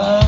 아